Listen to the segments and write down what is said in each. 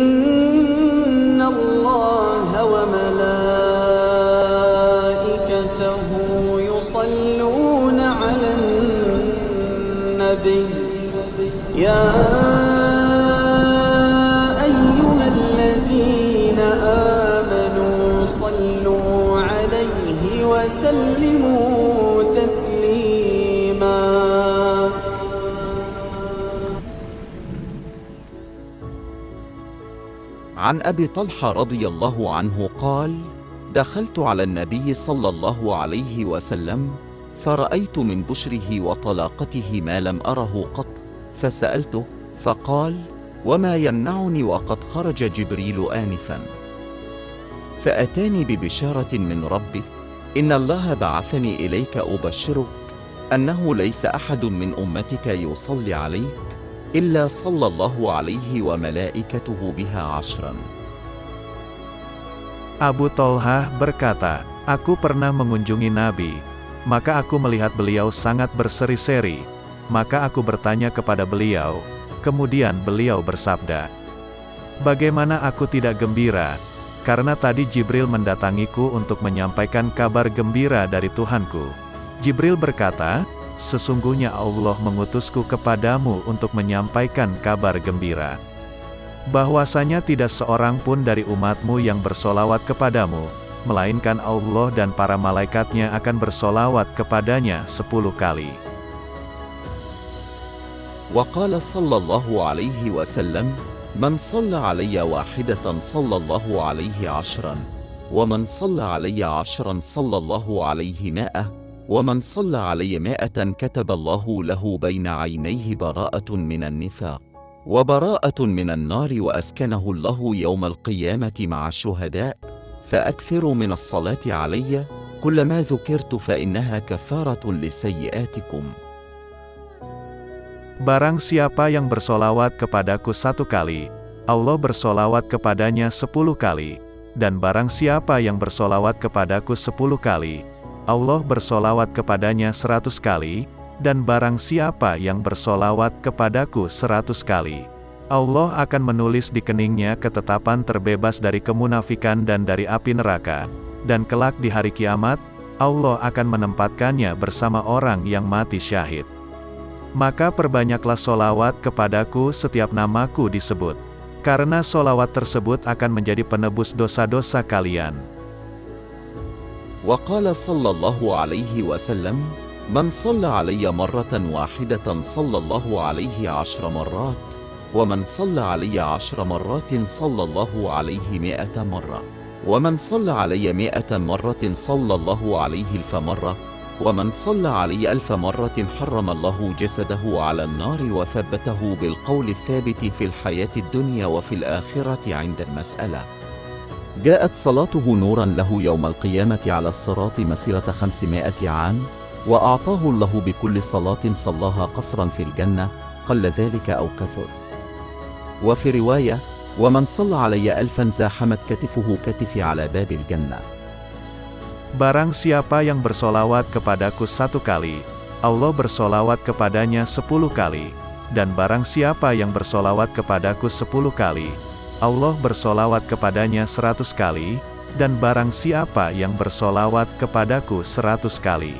إن الله وملائكته يصلون على النبي. يا أيها الذين آمنوا صلوا عليه وسلموا عن أبي طلحة رضي الله عنه قال دخلت على النبي صلى الله عليه وسلم فرأيت من بشره وطلاقته ما لم أره قط فسألته فقال وما يمنعني وقد خرج جبريل انفا؟ فأتاني ببشارة من ربي إن الله بعثني إليك أبشرك أنه ليس أحد من أمتك يصلي عليك الا صلى الله عليه وملائكته بها عشرا Abu Tolhah berkata, Aku pernah mengunjungi Nabi, maka aku melihat beliau sangat berseri-seri, maka aku bertanya kepada beliau, kemudian beliau bersabda, Bagaimana aku tidak gembira, karena tadi Jibril mendatangiku untuk menyampaikan kabar gembira dari Tuhanku. Jibril berkata, Sesungguhnya Allah mengutusku kepadamu untuk menyampaikan kabar gembira. Bahwasanya tidak seorang pun dari umatmu yang bersolawat kepadamu, melainkan Allah dan para malaikatnya akan bersolawat kepadanya sepuluh kali. وقال صلى الله عليه وسلم من صلى علي واحده صلى الله عليه عشرا ومن صلى علي عشرا صلى الله عليه مائه ومن صلى علي مائة كتب الله له بين عينيه براءة من النفاق وبراءة من النار وأسكنه الله يوم القيامة مع الشهداء فاكثروا من الصلاة علي كلما ذكرت فإنها كفارة لسيئاتكم Barang siapa yang bersolawat kepadaku satu kali, Allah bersolawat kepadanya sepuluh kali. Dan barang siapa yang bersolawat kepadaku sepuluh kali, Allah bersolawat kepadanya seratus kali. Dan barang siapa yang bersolawat kepadaku seratus kali, Allah akan menulis di keningnya ketetapan terbebas dari kemunafikan dan dari api neraka. Dan kelak di hari kiamat, Allah akan menempatkannya bersama orang yang mati syahid. Maka perbanyaklah solawat kepadaku setiap namaku disebut. Karena solawat tersebut akan menjadi penebus dosa-dosa kalian. وقال صلى الله عليه وسلم من صلى علي مرة واحدة صلى الله عليه عشر مرات ومن صلى علي عشر مرات صلى الله عليه مائه مرة ومن صلى علي مائه مرة صلى الله عليه ألف مرة ومن صلى علي ألف مرة حرم الله جسده على النار وثبته بالقول الثابت في الحياة الدنيا وفي الآخرة عند المسألة. جاءت صلاته نورا له يوم القيامة على الصراط مسيرة خمسمائة عام وأعطاه الله بكل صلاة صلاها قصرا في الجنة قل ذلك أو كثر وفي رواية ومن صلى علي ألفا زاحمت كتفه كتفي على باب الجنة Barang siapa yang bersolawat kepadaku satu kali, Allah bersolawat kepadanya sepuluh kali. Dan barang siapa yang bersolawat kepadaku sepuluh kali, Allah bersolawat kepadanya seratus kali. Dan barang siapa yang bersolawat kepadaku seratus kali,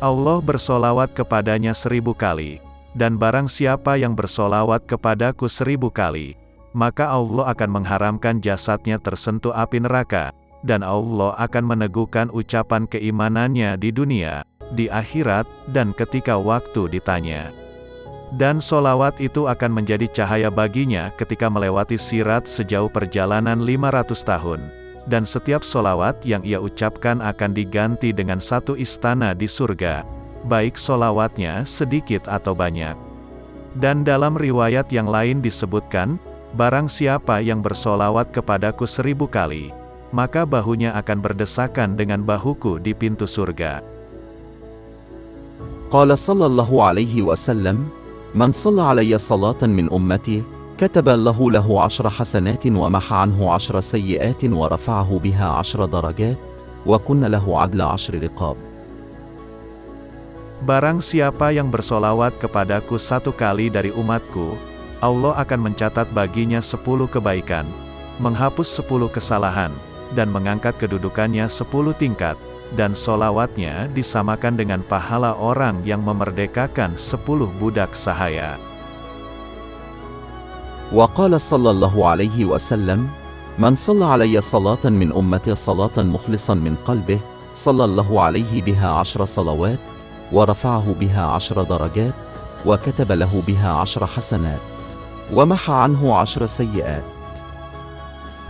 Allah bersolawat kepadanya seribu kali. Dan barang siapa yang bersolawat kepadaku seribu kali, maka Allah akan mengharamkan jasadnya tersentuh api neraka, dan Allah akan meneguhkan ucapan keimanannya di dunia, di akhirat, dan ketika waktu ditanya. Dan solawat itu akan menjadi cahaya baginya ketika melewati sirat sejauh perjalanan 500 tahun. Dan setiap solawat yang ia ucapkan akan diganti dengan satu istana di surga, baik solawatnya sedikit atau banyak. Dan dalam riwayat yang lain disebutkan, Barang siapa yang bersolawat kepadaku seribu kali, maka bahunya akan berdesakan dengan bahuku di pintu surga. Qala sallallahu alaihi wasallam, من صلى علي صلاة من أمتي كتب الله له عشر حسنات ومحى عنه عشر سيئات ورفعه بها عشر درجات وكن له عدل عشر رقاب Barang siapa yang bersolawat kepadaku satu kali dari umatku, Allah akan mencatat baginya sepuluh kebaikan, menghapus sepuluh kesalahan, dan mengangkat kedudukannya sepuluh tingkat, Dan solawatnya disamakan dengan pahala orang yang memerdekakan sepuluh budak sahaya. وقال صلى الله عليه وسلم من صلى علي صلاة من أمتي صلاة مخلصا من قلبه صلى الله عليه بها عشر صلوات ورفعه بها عشر درجات وكتب له بها عشر حسنات ومحى عنه عشر سيئات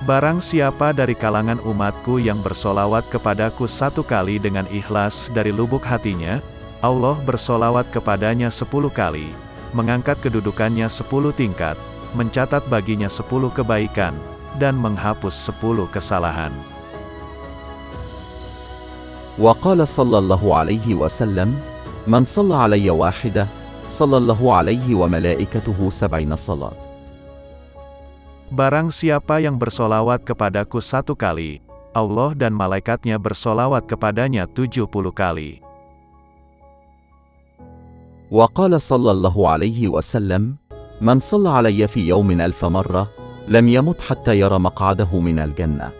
Barang siapa dari kalangan umatku yang bersolawat kepadaku satu kali dengan ikhlas dari lubuk hatinya, Allah bersolawat kepadanya sepuluh kali, mengangkat kedudukannya sepuluh tingkat, mencatat baginya sepuluh kebaikan, dan menghapus sepuluh kesalahan. وقال صلى الله عليه وسلم من صلى علي واحدة صلى الله عليه وملائكته سبعين صلاة Barang siapa yang bersolawat kepadaku satu kali, Allah dan malaikatnya bersolawat kepadanya tujuh puluh kali. وقال صلى الله عليه وسلم من صلى علي في يوم ألف مرة لم يمت حتى يرى مقعده من الجنة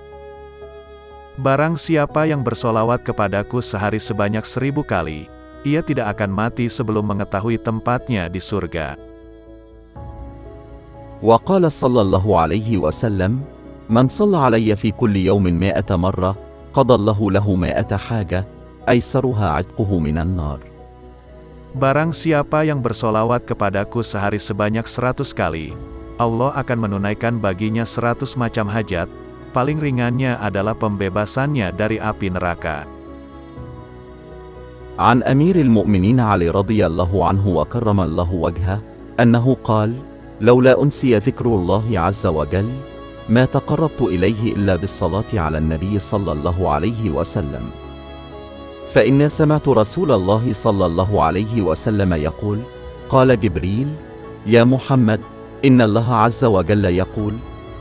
Barang siapa yang bersolawat kepadaku sehari sebanyak seribu kali, ia tidak akan mati sebelum mengetahui tempatnya di surga. وقال صلى الله عليه وسلم من صلى علي في كل يوم مائة مرة قضى الله له مائة حاجة أيسرها عتقه من النار Barang siapa yang bersolawat kepadaku sehari sebanyak seratus kali, Allah akan menunaikan baginya seratus macam hajat, paling ringannya adalah pembebasannya dari api neraka. عن أمير المؤمنين علي رضي الله عنه وكرم الله وجهه أنه قال لولا أنسي ذكر الله عز وجل ما تقربت إليه إلا بالصلاة على النبي صلى الله عليه وسلم. فإني سمعت رسول الله صلى الله عليه وسلم يقول قال جبريل يا محمد إن الله عز وجل يقول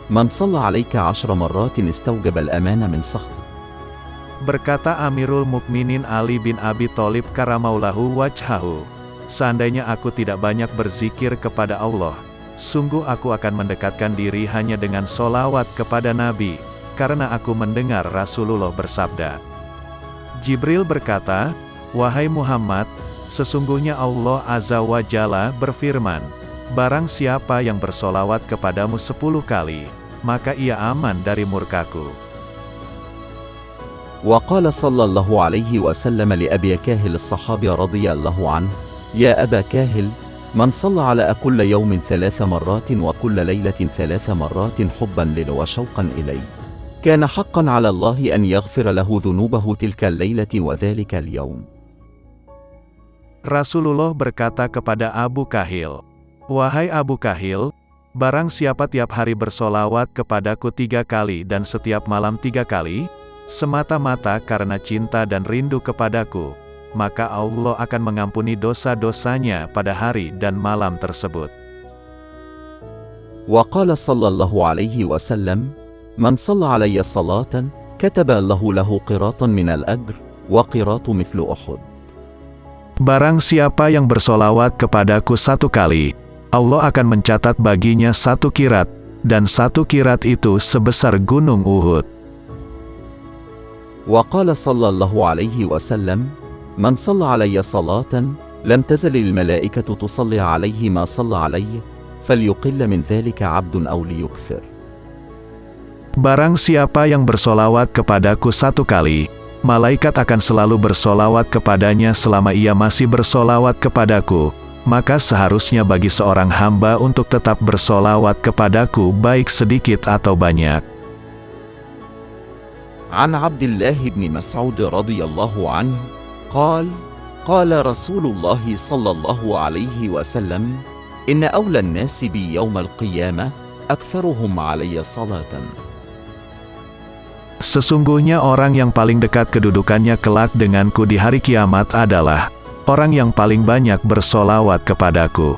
من صلى عليك عشر مرات استوجب الأمان من سخط. Berkata Amirul Mukminin Ali bin Abi Thalib karamaulahu wajhahu, Seandainya aku tidak banyak berzikir kepada Allah, sungguh aku akan mendekatkan diri hanya dengan solawat kepada Nabi, karena aku mendengar Rasulullah bersabda. Jibril berkata, Wahai Muhammad, sesungguhnya Allah Azza wa Jalla berfirman, Barang siapa yang bersolawat kepadamu sepuluh kali, maka ia aman dari murkaku. وقال صلى الله عليه وسلم لأبي كاهل الصحابي رضي الله عنه يا أبا كاهل من صلى على كل يوم ثلاث مرات وكل ليلة ثلاث مرات حبا لي وشوقا إلي كان حقا على الله أن يغفر له ذنوبه تلك الليلة وذلك اليوم Rasulullah berkata kepada Abu Kahil, Wahai Abu Kahil, barang siapa tiap hari bersolawat kepadaku tiga kali dan setiap malam tiga kali, semata-mata karena cinta dan rindu kepadaku, maka Allah akan mengampuni dosa-dosanya pada hari dan malam tersebut. وقال صلى الله عليه وسلم من صلى علي صلاة كتب الله له قراطا من الأجر وقراط مثل أحد Barang siapa yang bersolawat kepadaku satu kali, Allah akan mencatat baginya satu kirat, dan satu kirat itu sebesar gunung Uhud. وقال صلى الله عليه وسلم من صلى علي صلاة لم تزل الملائكة تصلي عليه ما صلى عليه فليقل من ذلك عبد أو ليكثر Barang siapa yang bersolawat kepadaku satu kali, malaikat akan selalu bersolawat kepadanya selama ia masih bersolawat kepadaku, maka seharusnya bagi seorang hamba untuk tetap bersolawat kepadaku baik sedikit atau banyak. عن عبد الله بن مسعود رضي الله عنه قال قال رسول الله صلى الله عليه وسلم إن أولى الناس بي يوم القيامة أكثرهم علي صلاةً Sesungguhnya orang yang paling dekat kedudukannya kelak denganku di hari kiamat adalah orang yang paling banyak bersolawat kepadaku.